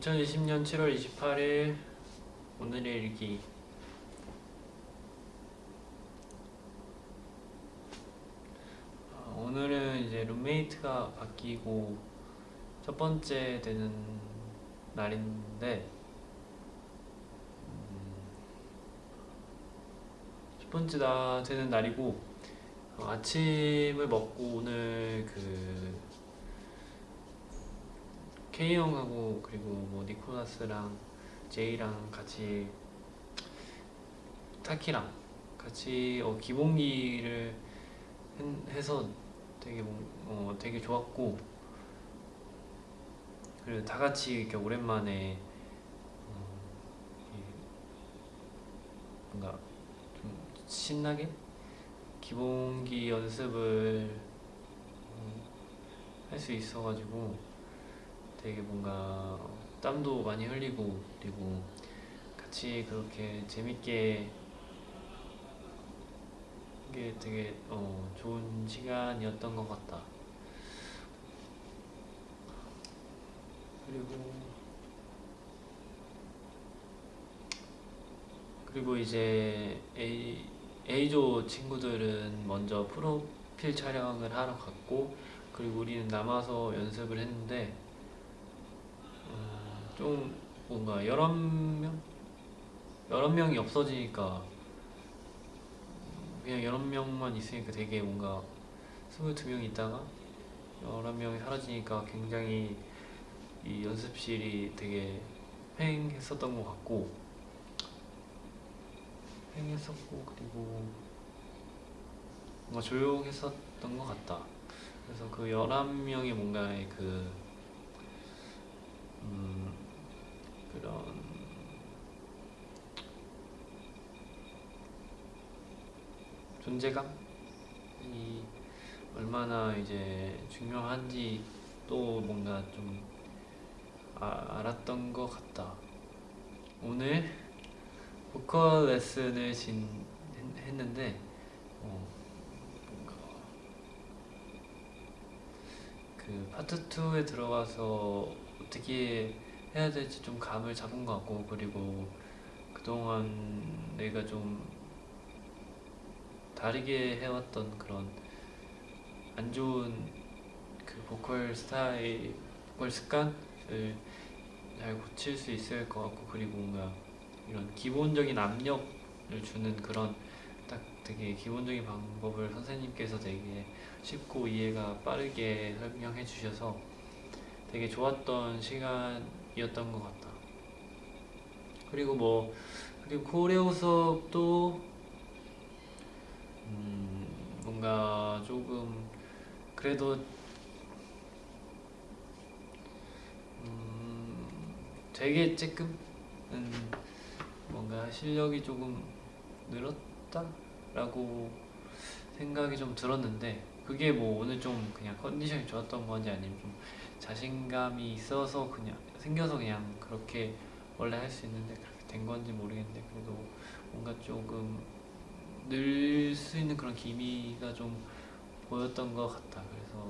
2020년 7월 28일 오늘의 일기. 아, 오늘은 이제 룸메이트가 바뀌고 첫 번째 되는 날인데 음, 첫 번째 나 되는 날이고 어, 아침을 먹고 오늘 그 K 형하고 그리고 뭐 니코라스랑 제이랑 같이 타키랑 같이 어, 기본기를 한- 해서 되게 뭐- 어, 되게 좋았고 그리고 다 같이 이렇게 오랜만에 어, 이 뭔가 좀 신나게 기본기 연습을 할 수 있어가지고 되게 뭔가 땀도 많이 흘리고 그리고 같이 그렇게 재밌게 이게 되게 어, 좋은 시간이었던 것 같다. 그리고 그리고 이제 A조 친구들은 먼저 프로필 촬영을 하러 갔고 그리고 우리는 남아서 연습을 했는데 어, 좀 뭔가 여러 명? 여러 명이 없어지니까 그냥 여러 명만 있으니까 되게 뭔가 22명 있다가 여러 명이 사라지니까 굉장히 이 연습실이 되게 횡했었던 것 같고 횡했었고 그리고 뭔가 조용했었던 것 같다. 그래서 그 11명이 뭔가의 그 음, 그런 존재감이 얼마나 이제 중요한지 또 뭔가 좀 아, 알았던 것 같다. 오늘 보컬 레슨을 진, 했- 했는데 어, 뭔가 그 파트 2에 들어가서 어떻게 해야 될지 좀 감을 잡은 것 같고 그리고 그동안 내가 좀 다르게 해왔던 그런 안 좋은 그 보컬 스타일, 보컬 습관을 잘 고칠 수 있을 것 같고 그리고 뭔가 이런 기본적인 압력을 주는 그런 딱 되게 기본적인 방법을 선생님께서 되게 쉽고 이해가 빠르게 설명해 주셔서 되게 좋았던 시간이었던 것 같다. 그리고 뭐 그리고 코레오 수업도 음, 뭔가 조금 그래도 음, 되게 조금 음, 뭔가 실력이 조금 늘었다라고 생각이 좀 들었는데 그게 뭐 오늘 좀 그냥 컨디션이 좋았던 건지 아니면 좀 자신감이 있어서 그냥 생겨서 그냥 그렇게 원래 할 수 있는데 그렇게 된 건지 모르겠는데 그래도 뭔가 조금 늘 수 있는 그런 기미가 좀 보였던 것 같다. 그래서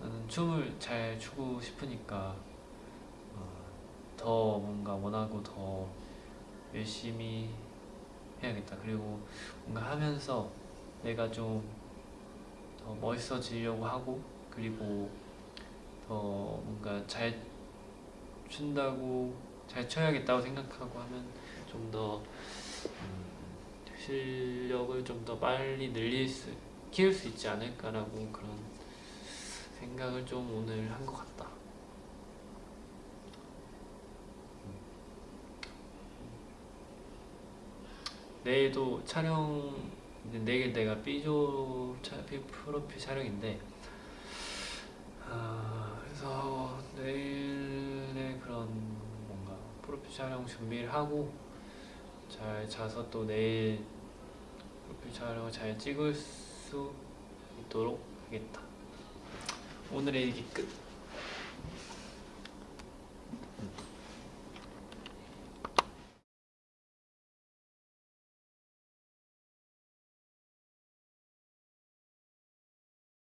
나는 춤을 잘 추고 싶으니까 어, 더 뭔가 원하고 더 열심히 해야겠다. 그리고 뭔가 하면서 내가 좀 더 멋있어지려고 하고 그리고 더 뭔가 잘 춘다고 잘 쳐야겠다고 생각하고 하면 좀더 실력을 좀 더 빨리 늘릴 수 키울 수 있지 않을까라고 그런 생각을 좀 오늘 한 것 같다. 내일도 촬영 내일 내가 B조 프로필 촬영인데 아, 그래서 내일의 그런 뭔가 프로필 촬영 준비를 하고 잘 자서 또 내일 촬영을 잘 찍을 수 있도록 하겠다. 오늘의 일기 끝.